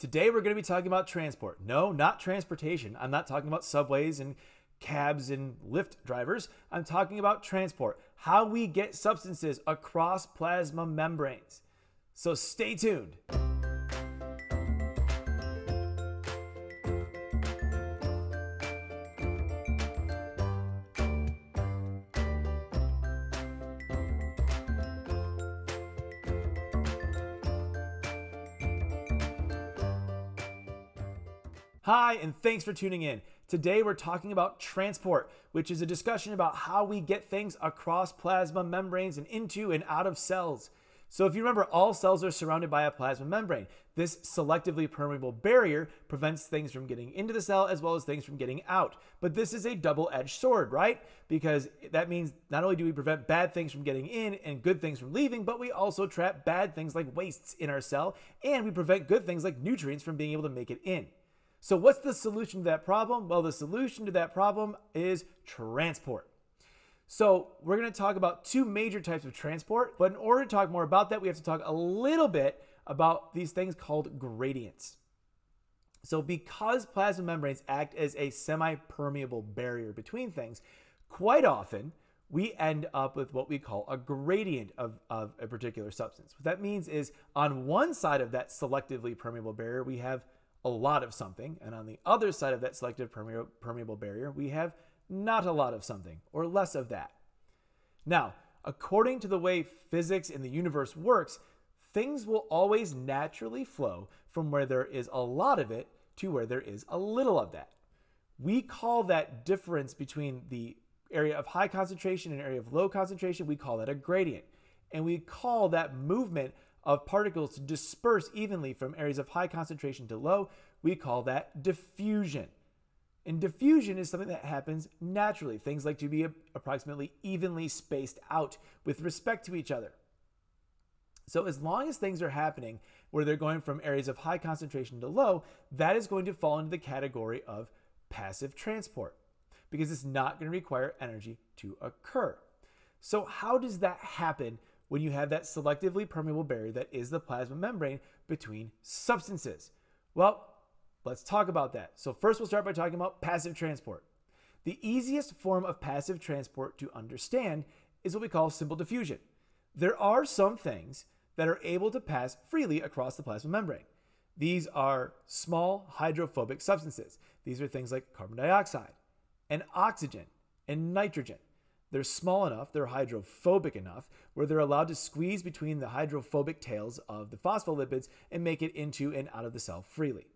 Today we're going to be talking about transport. No, not transportation. I'm not talking about subways and cabs and Lyft drivers. I'm talking about transport, how we get substances across plasma membranes. So stay tuned. Hi, and thanks for tuning in. Today we're talking about transport, which is a discussion about how we get things across plasma membranes and into and out of cells. So, if you remember, all cells are surrounded by a plasma membrane. This selectively permeable barrier prevents things from getting into the cell as well as things from getting out. But this is a double edged sword, right? Because that means not only do we prevent bad things from getting in and good things from leaving, but we also trap bad things like wastes in our cell and we prevent good things like nutrients from being able to make it in. So, what's the solution to that problem? Well, the solution to that problem is transport. So, we're going to talk about two major types of transport, but in order to talk more about that, we have to talk a little bit about these things called gradients. So, because plasma membranes act as a semi permeable barrier between things, quite often we end up with what we call a gradient of, of a particular substance. What that means is on one side of that selectively permeable barrier, we have a lot of something. And on the other side of that selective permeable barrier, we have not a lot of something or less of that. Now, according to the way physics in the universe works, things will always naturally flow from where there is a lot of it to where there is a little of that. We call that difference between the area of high concentration and area of low concentration, we call that a gradient. And we call that movement of particles to disperse evenly from areas of high concentration to low, we call that diffusion. And diffusion is something that happens naturally, things like to be approximately evenly spaced out with respect to each other. So, as long as things are happening where they're going from areas of high concentration to low, that is going to fall into the category of passive transport because it's not going to require energy to occur. So, how does that happen when you have that selectively permeable barrier that is the plasma membrane between substances? Well, let's talk about that. So, first, we'll start by talking about passive transport. The easiest form of passive transport to understand is what we call simple diffusion. There are some things that are able to pass freely across the plasma membrane. These are small hydrophobic substances. These are things like carbon dioxide and oxygen and nitrogen. They're small enough, they're hydrophobic enough, where they're allowed to squeeze between the hydrophobic tails of the phospholipids and make it into and out of the cell freely.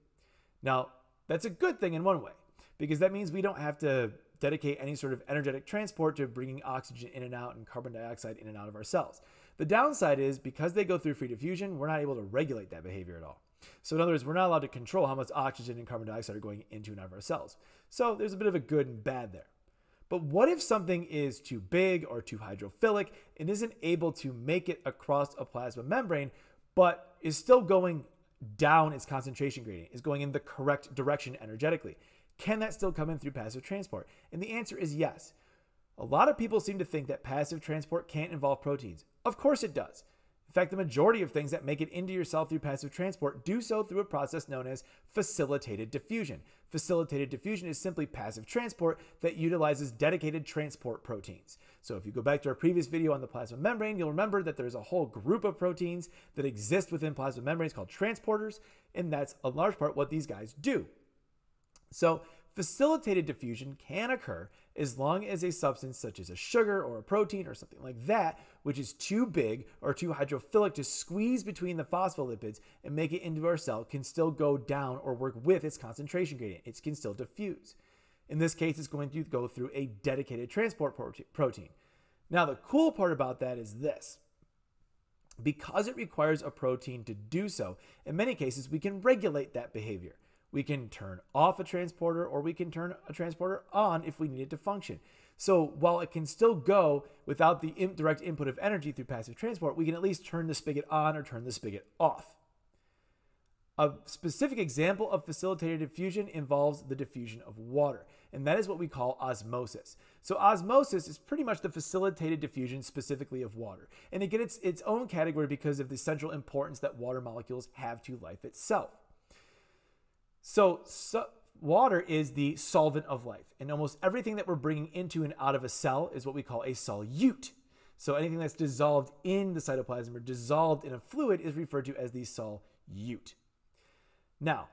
Now, that's a good thing in one way, because that means we don't have to dedicate any sort of energetic transport to bringing oxygen in and out and carbon dioxide in and out of our cells. The downside is because they go through free diffusion, we're not able to regulate that behavior at all. So, in other words, we're not allowed to control how much oxygen and carbon dioxide are going into and out of our cells. So, there's a bit of a good and bad there. But what if something is too big or too hydrophilic and isn't able to make it across a plasma membrane, but is still going down its concentration gradient, is going in the correct direction energetically? Can that still come in through passive transport? And the answer is yes. A lot of people seem to think that passive transport can't involve proteins. Of course it does. Fact, the majority of things that make it into your cell through passive transport do so through a process known as facilitated diffusion. Facilitated diffusion is simply passive transport that utilizes dedicated transport proteins. So if you go back to our previous video on the plasma membrane, you'll remember that there's a whole group of proteins that exist within plasma membranes called transporters, and that's a large part what these guys do. So Facilitated diffusion can occur as long as a substance such as a sugar or a protein or something like that, which is too big or too hydrophilic to squeeze between the phospholipids and make it into our cell, can still go down or work with its concentration gradient. It can still diffuse. In this case, it's going to go through a dedicated transport protein. Now, the cool part about that is this. Because it requires a protein to do so, in many cases, we can regulate that behavior. We can turn off a transporter or we can turn a transporter on if we need it to function. So while it can still go without the direct input of energy through passive transport, we can at least turn the spigot on or turn the spigot off. A specific example of facilitated diffusion involves the diffusion of water, and that is what we call osmosis. So osmosis is pretty much the facilitated diffusion specifically of water, and it gets its own category because of the central importance that water molecules have to life itself. So, so water is the solvent of life, and almost everything that we're bringing into and out of a cell is what we call a solute. So anything that's dissolved in the cytoplasm or dissolved in a fluid is referred to as the solute. Now,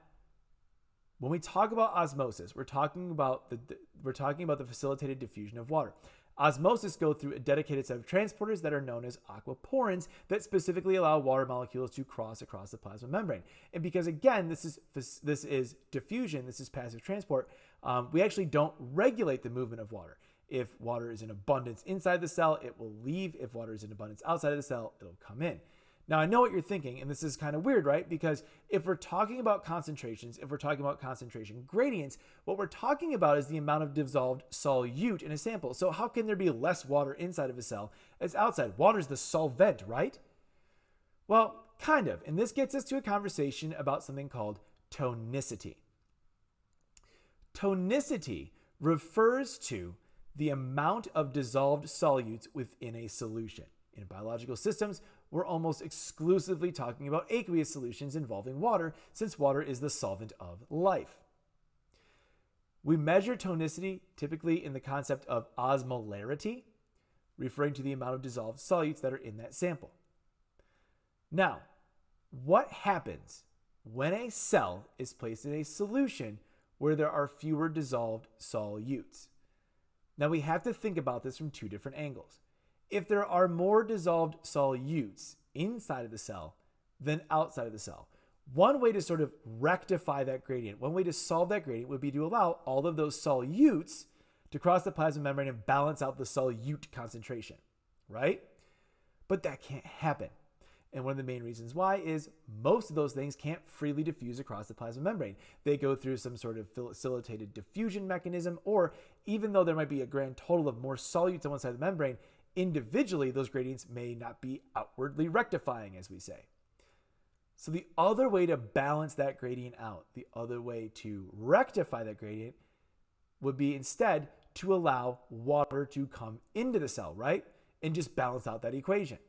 when we talk about osmosis, we're talking about the, the we're talking about the facilitated diffusion of water. Osmosis go through a dedicated set of transporters that are known as aquaporins that specifically allow water molecules to cross across the plasma membrane. And because again, this is this is diffusion, this is passive transport, um, we actually don't regulate the movement of water. If water is in abundance inside the cell, it will leave. If water is in abundance outside of the cell, it'll come in. Now, I know what you're thinking, and this is kind of weird, right? Because if we're talking about concentrations, if we're talking about concentration gradients, what we're talking about is the amount of dissolved solute in a sample. So, how can there be less water inside of a cell as outside? Water is the solvent, right? Well, kind of. And this gets us to a conversation about something called tonicity. Tonicity refers to the amount of dissolved solutes within a solution. In biological systems, we're almost exclusively talking about aqueous solutions involving water, since water is the solvent of life. We measure tonicity typically in the concept of osmolarity, referring to the amount of dissolved solutes that are in that sample. Now, what happens when a cell is placed in a solution where there are fewer dissolved solutes? Now, we have to think about this from two different angles if there are more dissolved solutes inside of the cell than outside of the cell. One way to sort of rectify that gradient, one way to solve that gradient would be to allow all of those solutes to cross the plasma membrane and balance out the solute concentration, right? But that can't happen. And one of the main reasons why is most of those things can't freely diffuse across the plasma membrane. They go through some sort of facilitated diffusion mechanism, or even though there might be a grand total of more solutes on one side of the membrane, individually, those gradients may not be outwardly rectifying, as we say. So, the other way to balance that gradient out, the other way to rectify that gradient, would be instead to allow water to come into the cell, right? And just balance out that equation.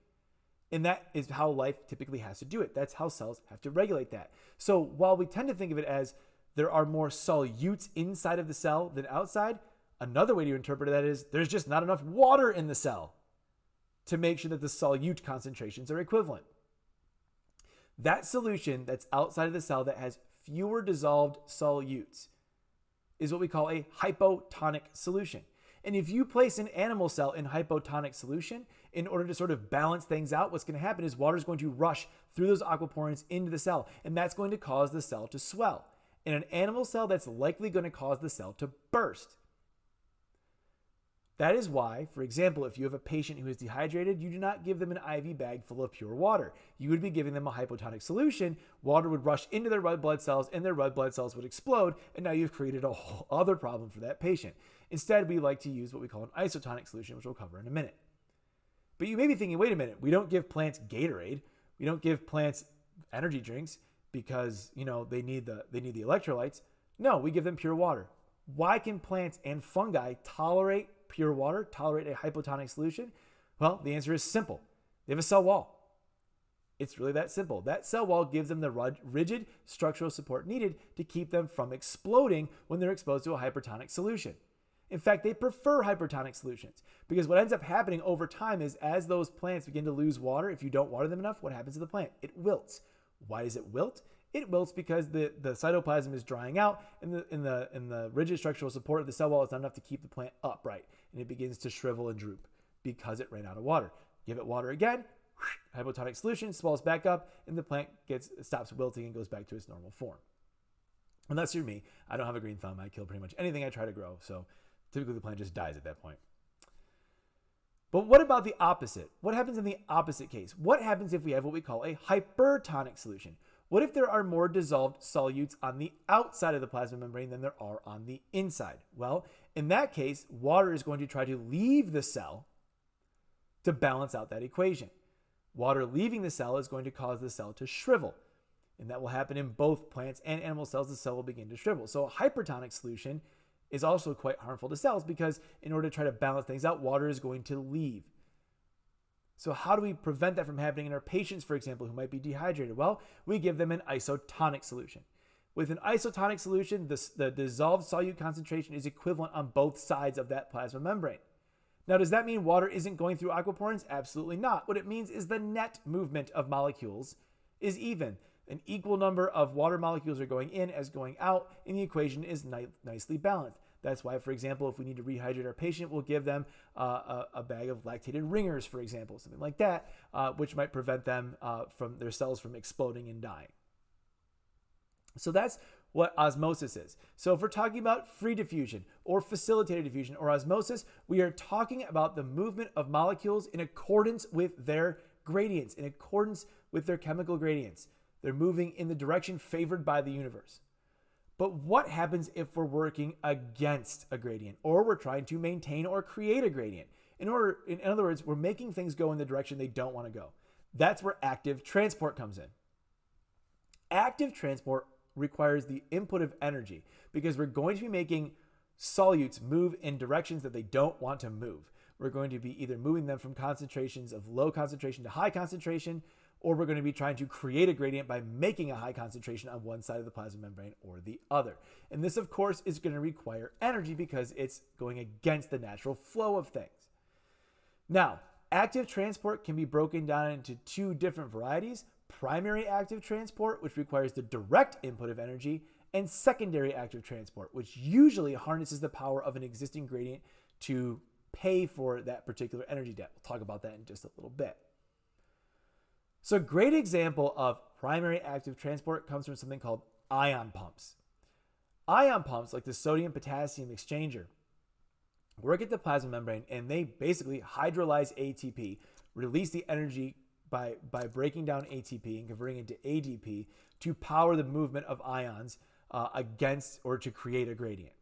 And that is how life typically has to do it. That's how cells have to regulate that. So, while we tend to think of it as there are more solutes inside of the cell than outside, Another way to interpret that is there's just not enough water in the cell to make sure that the solute concentrations are equivalent. That solution that's outside of the cell that has fewer dissolved solutes is what we call a hypotonic solution. And if you place an animal cell in hypotonic solution, in order to sort of balance things out, what's going to happen is water is going to rush through those aquaporins into the cell, and that's going to cause the cell to swell. In an animal cell, that's likely going to cause the cell to burst. That is why, for example, if you have a patient who is dehydrated, you do not give them an IV bag full of pure water. You would be giving them a hypotonic solution. Water would rush into their red blood cells and their red blood cells would explode, and now you've created a whole other problem for that patient. Instead, we like to use what we call an isotonic solution, which we'll cover in a minute. But you may be thinking, wait a minute, we don't give plants Gatorade. We don't give plants energy drinks because, you know, they need the they need the electrolytes. No, we give them pure water. Why can plants and fungi tolerate pure water tolerate a hypotonic solution? Well, the answer is simple. They have a cell wall. It's really that simple. That cell wall gives them the rigid structural support needed to keep them from exploding when they're exposed to a hypertonic solution. In fact, they prefer hypertonic solutions because what ends up happening over time is as those plants begin to lose water, if you don't water them enough, what happens to the plant? It wilts. Why does it wilt? It wilts because the, the cytoplasm is drying out and the, and, the, and the rigid structural support of the cell wall is not enough to keep the plant upright. And it begins to shrivel and droop because it ran out of water. Give it water again, hypotonic solution swells back up, and the plant gets stops wilting and goes back to its normal form. Unless you're me, I don't have a green thumb. I kill pretty much anything I try to grow. So typically the plant just dies at that point. But what about the opposite? What happens in the opposite case? What happens if we have what we call a hypertonic solution? What if there are more dissolved solutes on the outside of the plasma membrane than there are on the inside? Well, in that case, water is going to try to leave the cell to balance out that equation. Water leaving the cell is going to cause the cell to shrivel. And that will happen in both plants and animal cells. The cell will begin to shrivel. So, a hypertonic solution is also quite harmful to cells because in order to try to balance things out, water is going to leave. So, how do we prevent that from happening in our patients, for example, who might be dehydrated? Well, we give them an isotonic solution. With an isotonic solution, the, the dissolved solute concentration is equivalent on both sides of that plasma membrane. Now, does that mean water isn't going through aquaporins? Absolutely not. What it means is the net movement of molecules is even. An equal number of water molecules are going in as going out, and the equation is ni- nicely balanced. That's why, for example, if we need to rehydrate our patient, we'll give them uh, a, a, bag of lactated ringers, for example, something like that, uh, which might prevent them uh, from their cells from exploding and dying. So that's what osmosis is. So if we're talking about free diffusion or facilitated diffusion or osmosis, we are talking about the movement of molecules in accordance with their gradients, in accordance with their chemical gradients. They're moving in the direction favored by the universe. But what happens if we're working against a gradient or we're trying to maintain or create a gradient? In order in other words, we're making things go in the direction they don't want to go. That's where active transport comes in. Active transport requires the input of energy because we're going to be making solutes move in directions that they don't want to move. We're going to be either moving them from concentrations of low concentration to high concentration, or we're going to be trying to create a gradient by making a high concentration on one side of the plasma membrane or the other. And this, of course, is going to require energy because it's going against the natural flow of things. Now, active transport can be broken down into two different varieties primary active transport, which requires the direct input of energy, and secondary active transport, which usually harnesses the power of an existing gradient to pay for that particular energy debt. We'll talk about that in just a little bit. So, a great example of primary active transport comes from something called ion pumps. Ion pumps, like the sodium potassium exchanger, work at the plasma membrane and they basically hydrolyze ATP, release the energy by, by breaking down ATP and converting it to ADP to power the movement of ions uh, against or to create a gradient.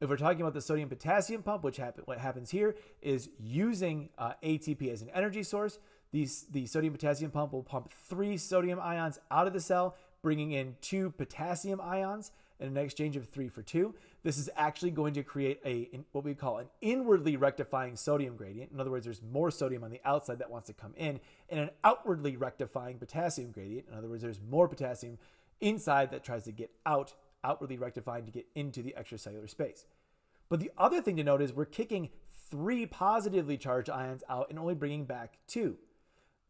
If we're talking about the sodium potassium pump, which happen, what happens here is using uh, ATP as an energy source, these, the sodium potassium pump will pump three sodium ions out of the cell, bringing in two potassium ions in an exchange of three for two. This is actually going to create a what we call an inwardly rectifying sodium gradient. In other words, there's more sodium on the outside that wants to come in, and an outwardly rectifying potassium gradient. In other words, there's more potassium inside that tries to get out, outwardly rectifying to get into the extracellular space. But the other thing to note is we're kicking three positively charged ions out and only bringing back two.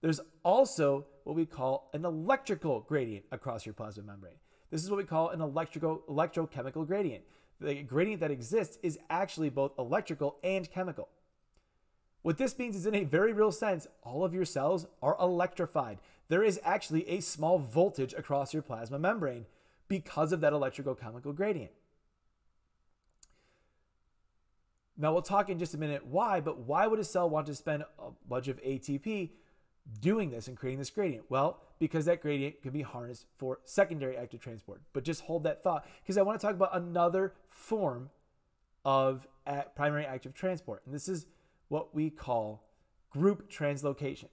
There's also what we call an electrical gradient across your plasma membrane. This is what we call an electrical electrochemical gradient. The gradient that exists is actually both electrical and chemical. What this means is, in a very real sense, all of your cells are electrified. There is actually a small voltage across your plasma membrane because of that electrical chemical gradient. Now, we'll talk in just a minute why, but why would a cell want to spend a bunch of ATP doing this and creating this gradient? Well, because that gradient can be harnessed for secondary active transport. But just hold that thought because I want to talk about another form of primary active transport. And this is what we call group translocation.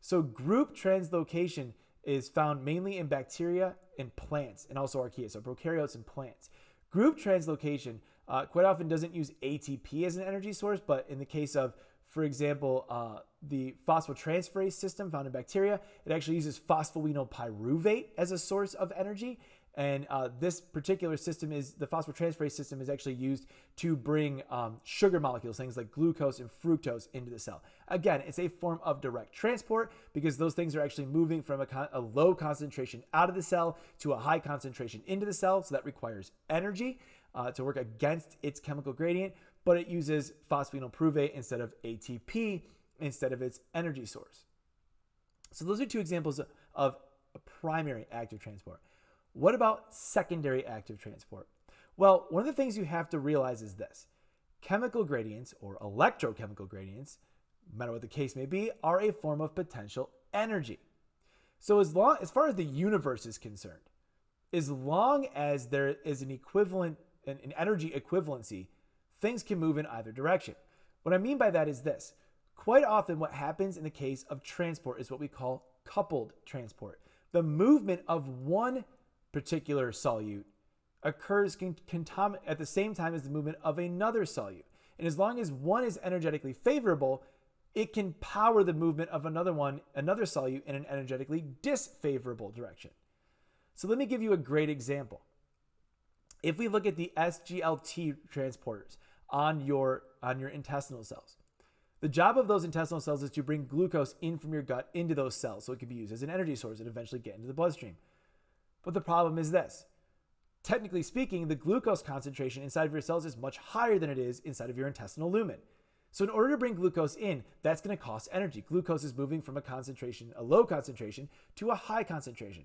So, group translocation is found mainly in bacteria and plants and also archaea, so prokaryotes and plants. Group translocation uh, quite often doesn't use ATP as an energy source, but in the case of for example, uh, the phosphotransferase system found in bacteria, it actually uses phosphoenolpyruvate as a source of energy. And uh, this particular system is the phosphotransferase system is actually used to bring um, sugar molecules, things like glucose and fructose, into the cell. Again, it's a form of direct transport because those things are actually moving from a, con- a low concentration out of the cell to a high concentration into the cell. So that requires energy uh, to work against its chemical gradient but it uses phosphoenolpyruvate instead of ATP instead of its energy source. So those are two examples of primary active transport. What about secondary active transport? Well, one of the things you have to realize is this. Chemical gradients or electrochemical gradients, no matter what the case may be, are a form of potential energy. So as long as far as the universe is concerned, as long as there is an equivalent an energy equivalency things can move in either direction. What I mean by that is this. Quite often, what happens in the case of transport is what we call coupled transport. The movement of one particular solute occurs at the same time as the movement of another solute. And as long as one is energetically favorable, it can power the movement of another one, another solute in an energetically disfavorable direction. So let me give you a great example. If we look at the SGLT transporters on your on your intestinal cells, the job of those intestinal cells is to bring glucose in from your gut into those cells so it can be used as an energy source and eventually get into the bloodstream. But the problem is this. Technically speaking, the glucose concentration inside of your cells is much higher than it is inside of your intestinal lumen. So in order to bring glucose in, that's going to cost energy. Glucose is moving from a concentration, a low concentration, to a high concentration.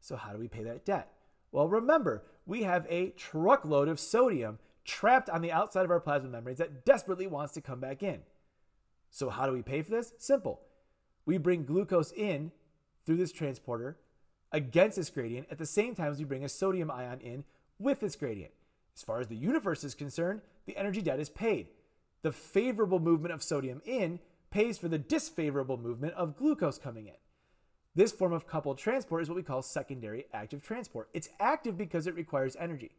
So how do we pay that debt? Well, remember, we have a truckload of sodium trapped on the outside of our plasma membranes that desperately wants to come back in. So, how do we pay for this? Simple. We bring glucose in through this transporter against this gradient at the same time as we bring a sodium ion in with this gradient. As far as the universe is concerned, the energy debt is paid. The favorable movement of sodium in pays for the disfavorable movement of glucose coming in. This form of coupled transport is what we call secondary active transport. It's active because it requires energy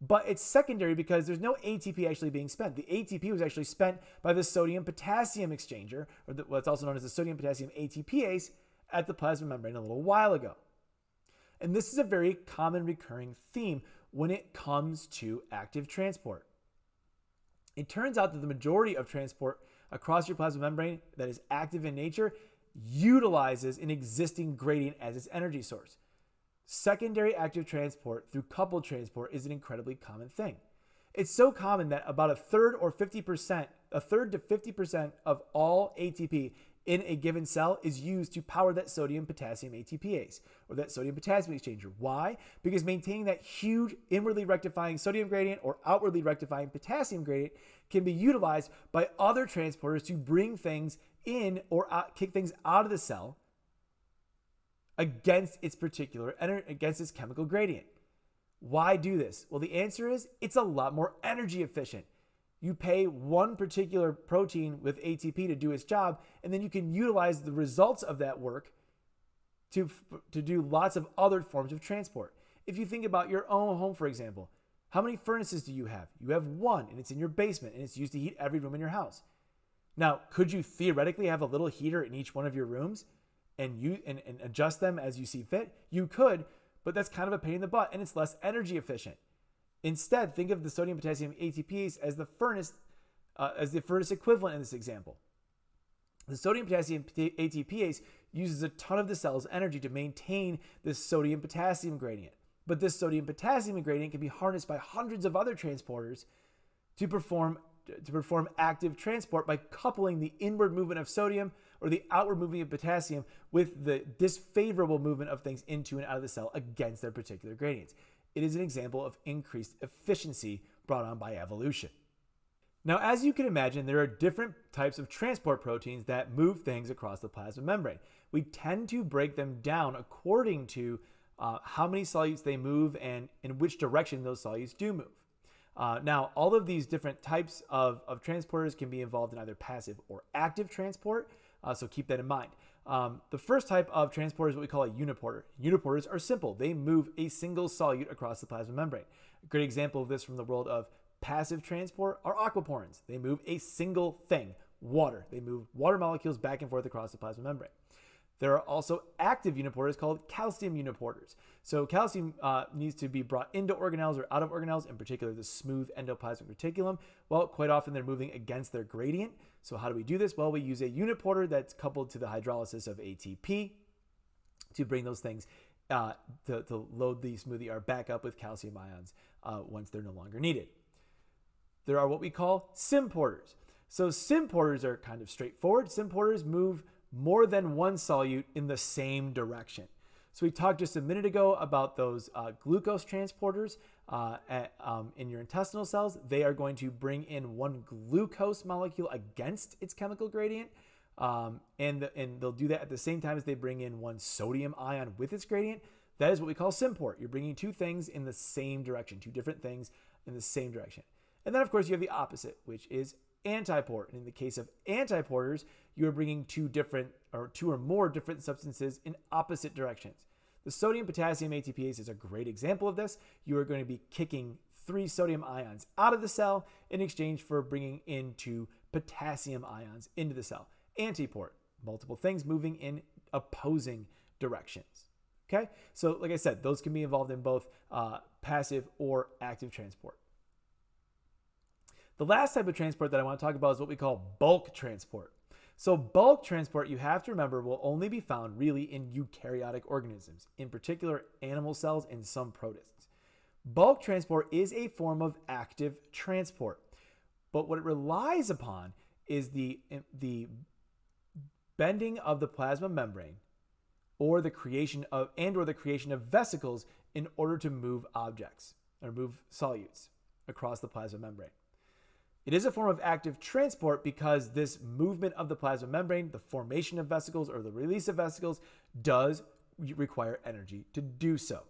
but it's secondary because there's no ATP actually being spent. The ATP was actually spent by the sodium potassium exchanger, or the, what's also known as the sodium potassium ATPase, at the plasma membrane a little while ago. And this is a very common recurring theme when it comes to active transport. It turns out that the majority of transport across your plasma membrane that is active in nature utilizes an existing gradient as its energy source. Secondary active transport through coupled transport is an incredibly common thing. It's so common that about a third or 50%, a third to 50% of all ATP in a given cell is used to power that sodium potassium ATPase or that sodium potassium exchanger. Why? Because maintaining that huge inwardly rectifying sodium gradient or outwardly rectifying potassium gradient can be utilized by other transporters to bring things in or out, kick things out of the cell against its particular against its chemical gradient. Why do this? Well, the answer is it's a lot more energy efficient. You pay one particular protein with ATP to do its job, and then you can utilize the results of that work to, to do lots of other forms of transport. If you think about your own home, for example, how many furnaces do you have? You have one, and it's in your basement, and it's used to heat every room in your house. Now, could you theoretically have a little heater in each one of your rooms? And you and, and adjust them as you see fit, you could, but that's kind of a pain in the butt and it's less energy efficient. Instead, think of the sodium potassium ATPase as the furnace uh, as the furnace equivalent in this example. The sodium potassium ATPase uses a ton of the cell's energy to maintain this sodium potassium gradient. But this sodium potassium gradient can be harnessed by hundreds of other transporters to perform to perform active transport by coupling the inward movement of sodium or the outward movement of potassium with the disfavorable movement of things into and out of the cell against their particular gradients. It is an example of increased efficiency brought on by evolution. Now, as you can imagine, there are different types of transport proteins that move things across the plasma membrane. We tend to break them down according to uh, how many solutes they move and in which direction those solutes do move. Uh, now, all of these different types of, of transporters can be involved in either passive or active transport, uh, so keep that in mind. Um, the first type of transporter is what we call a uniporter. Uniporters are simple. They move a single solute across the plasma membrane. A great example of this from the world of passive transport are aquaporins. They move a single thing, water. They move water molecules back and forth across the plasma membrane. There are also active uniporters called calcium uniporters. So calcium uh, needs to be brought into organelles or out of organelles, in particular the smooth endoplasmic reticulum. Well, quite often they're moving against their gradient. So how do we do this? Well, we use a uniporter that's coupled to the hydrolysis of ATP to bring those things uh, to, to, load the smoothie R back up with calcium ions uh, once they're no longer needed. There are what we call symporters. So symporters are kind of straightforward. Symporters move more than one solute in the same direction. So we talked just a minute ago about those uh, glucose transporters uh, at, um, in your intestinal cells. They are going to bring in one glucose molecule against its chemical gradient. Um, and, the, and they'll do that at the same time as they bring in one sodium ion with its gradient. That is what we call symport. You're bringing two things in the same direction, two different things in the same direction. And then, of course, you have the opposite, which is antiport. And in the case of antiporters, you are bringing two different or two or more different substances in opposite directions. The sodium potassium ATPase is a great example of this. You are going to be kicking three sodium ions out of the cell in exchange for bringing in two potassium ions into the cell. Antiport, multiple things moving in opposing directions. Okay, so like I said, those can be involved in both uh, passive or active transport. The last type of transport that I want to talk about is what we call bulk transport. So, bulk transport, you have to remember, will only be found really in eukaryotic organisms, in particular animal cells and some protists. Bulk transport is a form of active transport, but what it relies upon is the, the bending of the plasma membrane or the creation of and or the creation of vesicles in order to move objects or move solutes across the plasma membrane. It is a form of active transport because this movement of the plasma membrane, the formation of vesicles or the release of vesicles, does require energy to do so.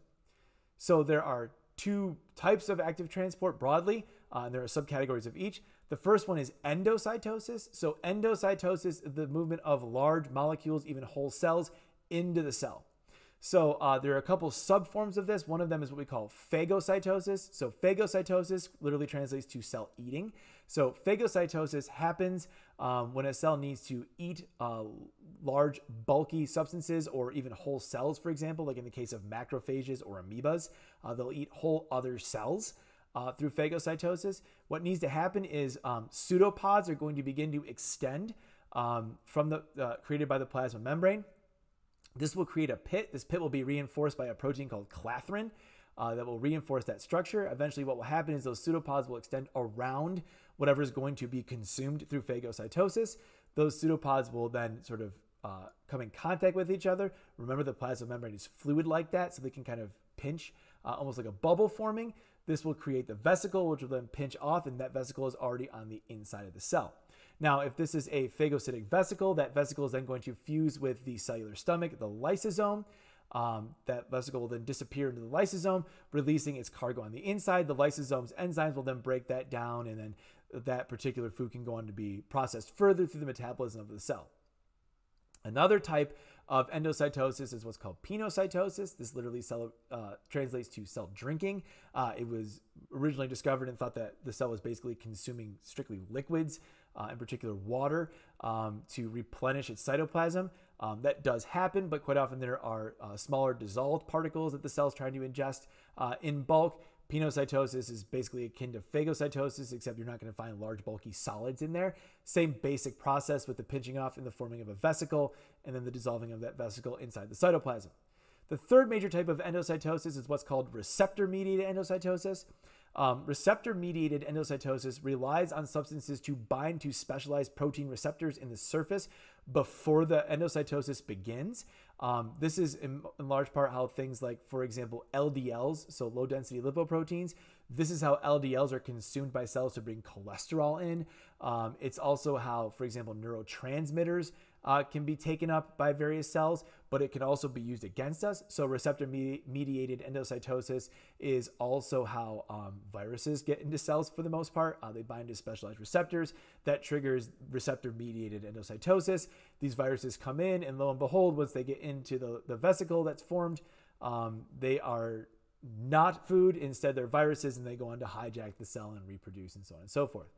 So there are two types of active transport broadly, uh, and there are subcategories of each. The first one is endocytosis. So endocytosis is the movement of large molecules, even whole cells, into the cell. So uh, there are a couple subforms of this. One of them is what we call phagocytosis. So phagocytosis literally translates to cell eating. So phagocytosis happens um, when a cell needs to eat uh, large, bulky substances or even whole cells, for example, like in the case of macrophages or amoebas. Uh, they'll eat whole other cells. Uh, through phagocytosis, what needs to happen is um, pseudopods are going to begin to extend um, from the uh, created by the plasma membrane this will create a pit. This pit will be reinforced by a protein called clathrin uh, that will reinforce that structure. Eventually, what will happen is those pseudopods will extend around whatever is going to be consumed through phagocytosis. Those pseudopods will then sort of uh, come in contact with each other. Remember, the plasma membrane is fluid like that, so they can kind of pinch, uh, almost like a bubble forming. This will create the vesicle, which will then pinch off, and that vesicle is already on the inside of the cell. Now, if this is a phagocytic vesicle, that vesicle is then going to fuse with the cellular stomach, the lysosome. Um, that vesicle will then disappear into the lysosome, releasing its cargo on the inside. The lysosome's enzymes will then break that down, and then that particular food can go on to be processed further through the metabolism of the cell. Another type of endocytosis is what's called pinocytosis. This literally cell, uh, translates to cell drinking. Uh, it was originally discovered and thought that the cell was basically consuming strictly liquids uh, in particular water, um, to replenish its cytoplasm. Um, that does happen, but quite often there are uh, smaller dissolved particles that the cell's trying to ingest uh, in bulk. Pinocytosis is basically akin to phagocytosis, except you're not going to find large, bulky solids in there. Same basic process with the pinching off and the forming of a vesicle, and then the dissolving of that vesicle inside the cytoplasm. The third major type of endocytosis is what's called receptor mediated endocytosis. Um, receptor mediated endocytosis relies on substances to bind to specialized protein receptors in the surface before the endocytosis begins. Um, this is in, in, large part how things like, for example, LDLs, so low density lipoproteins, this is how LDLs are consumed by cells to bring cholesterol in. Um, it's also how, for example, neurotransmitters uh, can be taken up by various cells, but it can also be used against us. So, receptor mediated endocytosis is also how um, viruses get into cells for the most part. Uh, they bind to specialized receptors that triggers receptor mediated endocytosis. These viruses come in, and lo and behold, once they get into the, the vesicle that's formed, um, they are not food. Instead, they're viruses, and they go on to hijack the cell and reproduce, and so on and so forth.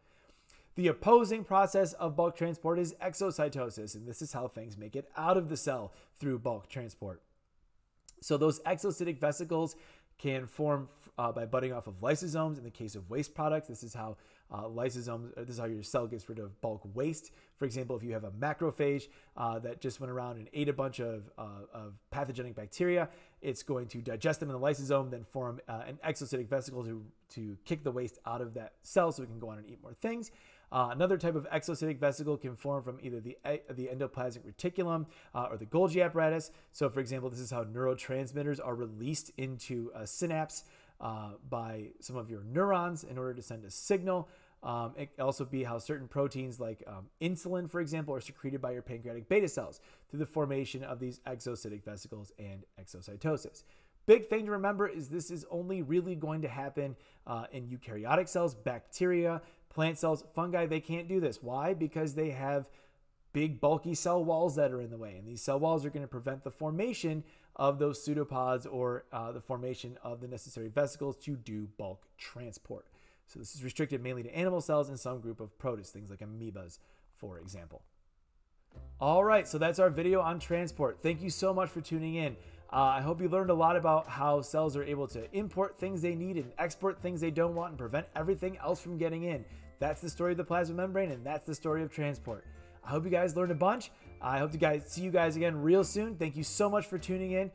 The opposing process of bulk transport is exocytosis, and this is how things make it out of the cell through bulk transport. So those exocytic vesicles can form uh, by budding off of lysosomes. In the case of waste products, this is how uh, lysosomes, this is how your cell gets rid of bulk waste. For example, if you have a macrophage uh, that just went around and ate a bunch of, uh, of pathogenic bacteria, it's going to digest them in the lysosome, then form uh, an exocytic vesicle to, to kick the waste out of that cell so it can go on and eat more things. Uh, another type of exocytic vesicle can form from either the, the endoplasmic reticulum uh, or the Golgi apparatus. So, for example, this is how neurotransmitters are released into a synapse uh, by some of your neurons in order to send a signal. Um, it also be how certain proteins like um, insulin, for example, are secreted by your pancreatic beta cells through the formation of these exocytic vesicles and exocytosis. Big thing to remember is this is only really going to happen uh, in eukaryotic cells, bacteria, Plant cells, fungi, they can't do this. Why? Because they have big bulky cell walls that are in the way. And these cell walls are going to prevent the formation of those pseudopods or uh, the formation of the necessary vesicles to do bulk transport. So this is restricted mainly to animal cells and some group of protists, things like amoebas, for example. All right, so that's our video on transport. Thank you so much for tuning in. Uh, I hope you learned a lot about how cells are able to import things they need and export things they don't want and prevent everything else from getting in. That's the story of the plasma membrane, and that's the story of transport. I hope you guys learned a bunch. I hope to guys see you guys again real soon. Thank you so much for tuning in,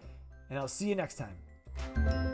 and I'll see you next time.